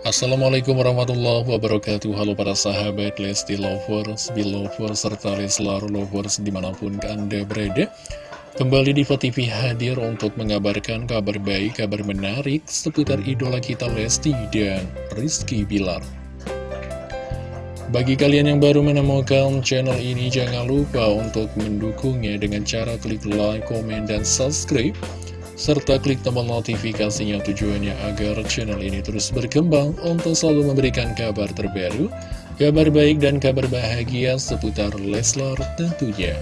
Assalamualaikum warahmatullahi wabarakatuh. Halo para sahabat Lesti Lovers, Belovers, serta Leslar Lovers di mana pun anda berada. Kembali di TV hadir untuk mengabarkan kabar baik, kabar menarik seputar idola kita Lesti dan Rizky Bilar. Bagi kalian yang baru menemukan channel ini, jangan lupa untuk mendukungnya dengan cara klik like, komen, dan subscribe serta klik tombol notifikasinya tujuannya agar channel ini terus berkembang untuk selalu memberikan kabar terbaru, kabar baik dan kabar bahagia seputar Leslar tentunya.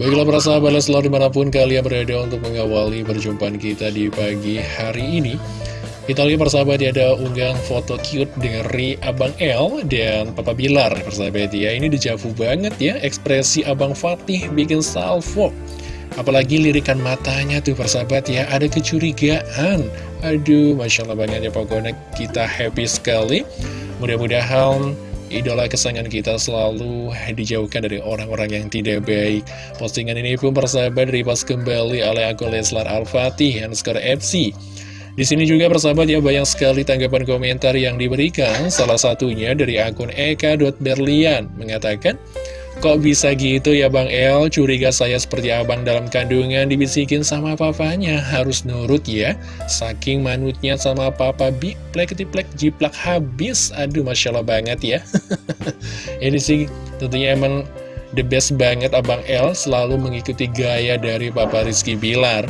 Baiklah para sahabat Leslar di mana pun kalian berada untuk mengawali perjumpaan kita di pagi hari ini. Kita lihat persahabat ya ada unggahan foto cute dari Abang L dan Papa Bilar persahabat ya Ini dejavu banget ya ekspresi Abang Fatih bikin salvo. Apalagi lirikan matanya tuh persahabat ya ada kecurigaan. Aduh Masya Allah banget ya pokoknya kita happy sekali. Mudah-mudahan idola kesayangan kita selalu dijauhkan dari orang-orang yang tidak baik. Postingan ini pun persahabat repost kembali oleh akun Leslar Al-Fatih skor FC di sini juga persahabat ya banyak sekali tanggapan komentar yang diberikan, salah satunya dari akun eka.berlian mengatakan, Kok bisa gitu ya Bang El, curiga saya seperti abang dalam kandungan dibisikin sama papanya, harus nurut ya, saking manutnya sama papa bi, plek plek jiplak habis, aduh Masya Allah banget ya. Ini sih tentunya emang the best banget Abang El selalu mengikuti gaya dari Papa Rizky Bilar.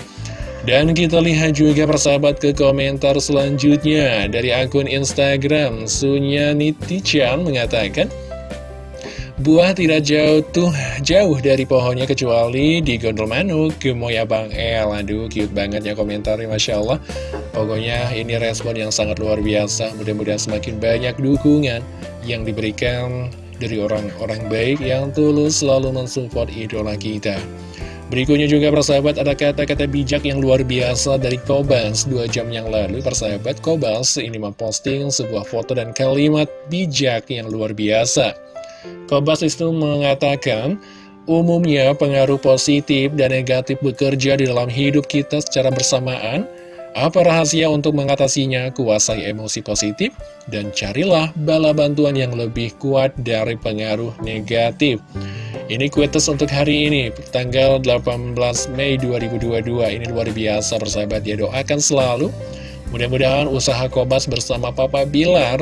Dan kita lihat juga persahabat ke komentar selanjutnya. Dari akun Instagram Sunya Nitichan mengatakan Buah tidak jauh tuh jauh dari pohonnya kecuali di gondol manuk. Gemoy Bang El. Aduh cute banget ya komentarnya Masya Allah. Pokoknya ini respon yang sangat luar biasa. Mudah-mudahan semakin banyak dukungan yang diberikan dari orang-orang baik yang tulus selalu mensupport idola kita Berikutnya juga persahabat ada kata-kata bijak yang luar biasa dari Kobas Dua jam yang lalu persahabat Kobas ini memposting sebuah foto dan kalimat bijak yang luar biasa Kobas itu mengatakan Umumnya pengaruh positif dan negatif bekerja di dalam hidup kita secara bersamaan apa rahasia untuk mengatasinya? Kuasai emosi positif dan carilah bala bantuan yang lebih kuat dari pengaruh negatif. Ini kuitus untuk hari ini, tanggal 18 Mei 2022. Ini luar biasa persahabat ya, doakan selalu. Mudah-mudahan usaha Kobas bersama Papa Bilar,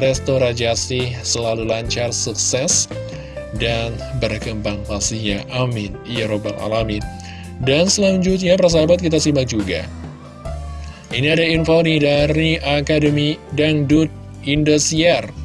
Resto Rajasi selalu lancar, sukses, dan berkembang pastinya. Amin. Ya Robbal Alamin. Dan selanjutnya persahabat kita simak juga. Ini ada info nih dari Akademi Dangdut Indosiar.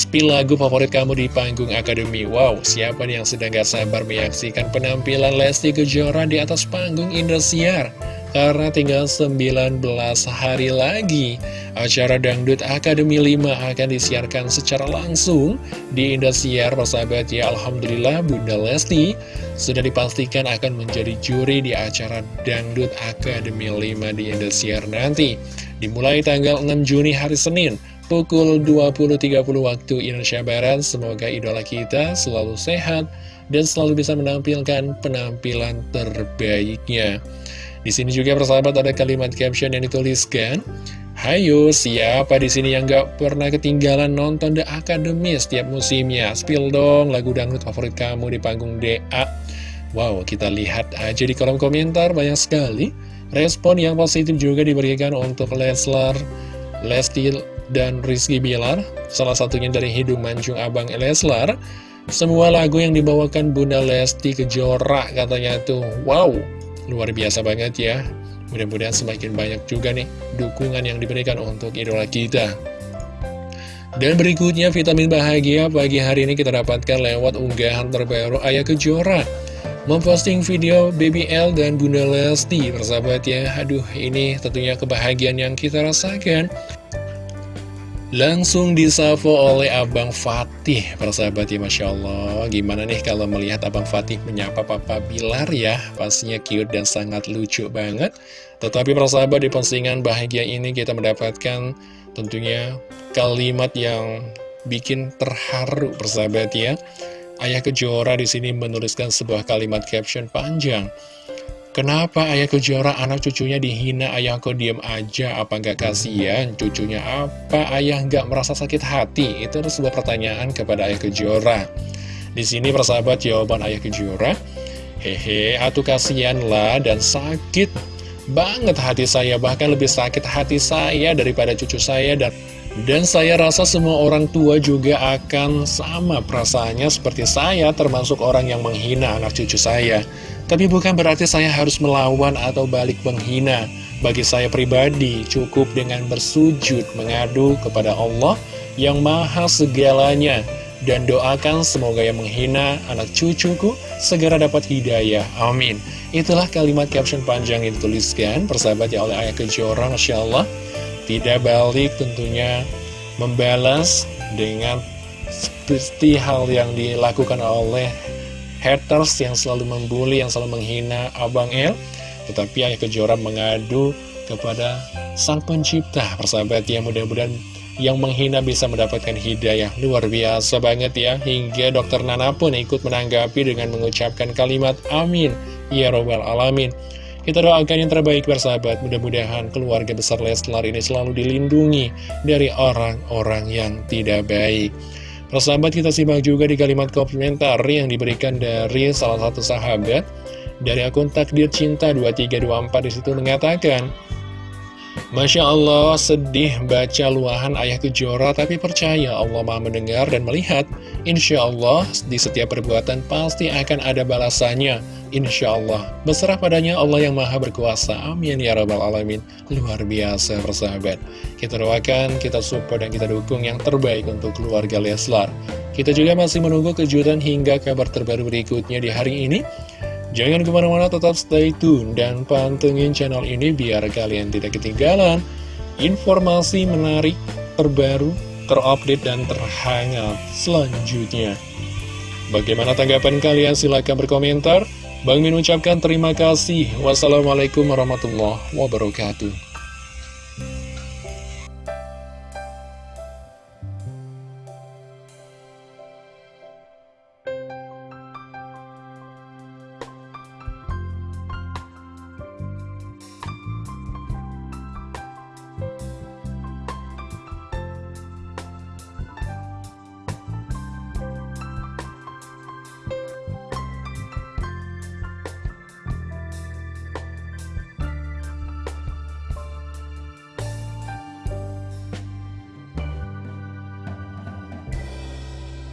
Spill lagu favorit kamu di panggung Akademi. Wow, siapa nih yang sedang gak sabar menyaksikan penampilan Lesti Kejora di atas panggung Indosiar? Karena tinggal 19 hari lagi Acara Dangdut Akademi 5 akan disiarkan secara langsung di Indosiar Persahabat. Ya Alhamdulillah Bunda Lesti sudah dipastikan akan menjadi juri di acara Dangdut Akademi 5 di Indosiar nanti Dimulai tanggal 6 Juni hari Senin pukul 20.30 waktu Indonesia Barat. Semoga idola kita selalu sehat dan selalu bisa menampilkan penampilan terbaiknya. Di sini juga persahabat ada kalimat caption yang dituliskan, Hayo, siapa di sini yang gak pernah ketinggalan nonton The Academy setiap musimnya? Spill dong lagu dangdut favorit kamu di panggung DA. Wow, kita lihat aja di kolom komentar banyak sekali. Respon yang positif juga diberikan untuk Leslar, Lesti dan Rizky Bilar, salah satunya dari Hidung Mancung Abang Leslar. Semua lagu yang dibawakan Bunda Lesti Kejora katanya tuh, wow, luar biasa banget ya. Mudah-mudahan semakin banyak juga nih dukungan yang diberikan untuk idola kita. Dan berikutnya vitamin bahagia pagi hari ini kita dapatkan lewat unggahan terbaru Ayah Kejora Memposting video Baby L dan Bunda Lesti Persahabat ya Aduh ini tentunya kebahagiaan yang kita rasakan Langsung disavo oleh Abang Fatih Persahabat ya Masya Allah. Gimana nih kalau melihat Abang Fatih menyapa Papa Bilar ya? Pastinya cute dan sangat lucu banget. Tetapi persahabat di postingan bahagia ini kita mendapatkan Tentunya kalimat yang bikin terharu persahabat ya. Ayah Kejora di sini menuliskan sebuah kalimat caption panjang Kenapa ayah kejora anak cucunya dihina ayah kok diem aja? Apa nggak kasihan? Cucunya apa? Ayah nggak merasa sakit hati? Itu adalah sebuah pertanyaan kepada ayah kejora di sini persahabat jawaban ayah kejora hehe atuh kasihan lah dan sakit banget hati saya bahkan lebih sakit hati saya daripada cucu saya dan dan saya rasa semua orang tua juga akan sama perasaannya seperti saya termasuk orang yang menghina anak cucu saya tapi bukan berarti saya harus melawan atau balik menghina. Bagi saya pribadi, cukup dengan bersujud mengadu kepada Allah yang maha segalanya. Dan doakan semoga yang menghina anak cucuku segera dapat hidayah. Amin. Itulah kalimat caption panjang yang dituliskan persahabat ya oleh ayah kejora Masya Allah. Tidak balik tentunya membalas dengan seperti hal yang dilakukan oleh haters yang selalu membuli, yang selalu menghina Abang El. Tetapi Ayah Kejora mengadu kepada Sang Pencipta, persahabat ya mudah-mudahan yang menghina bisa mendapatkan hidayah. Luar biasa banget ya, hingga dokter Nana pun ikut menanggapi dengan mengucapkan kalimat amin. Ya Robbal Alamin. Kita doakan yang terbaik bersahabat, mudah-mudahan keluarga besar Leslar ini selalu dilindungi dari orang-orang yang tidak baik. Persahabat kita simak juga di kalimat komentar yang diberikan dari salah satu sahabat. Dari akun takdir cinta 2324 di situ mengatakan Masya Allah sedih baca luahan ayah kejora tapi percaya Allah maha mendengar dan melihat. Insya Allah di setiap perbuatan pasti akan ada balasannya. Insya Allah Berserah padanya Allah yang maha berkuasa. Amin ya rabbal alamin. Luar biasa persahabat. Kita doakan, kita support dan kita dukung yang terbaik untuk keluarga Leslar. Kita juga masih menunggu kejutan hingga kabar terbaru berikutnya di hari ini Jangan ke mana-mana tetap stay tune dan pantengin channel ini biar kalian tidak ketinggalan informasi menarik, terbaru, terupdate, dan terhangat selanjutnya. Bagaimana tanggapan kalian? Silahkan berkomentar. Bang Min ucapkan terima kasih. Wassalamualaikum warahmatullahi wabarakatuh.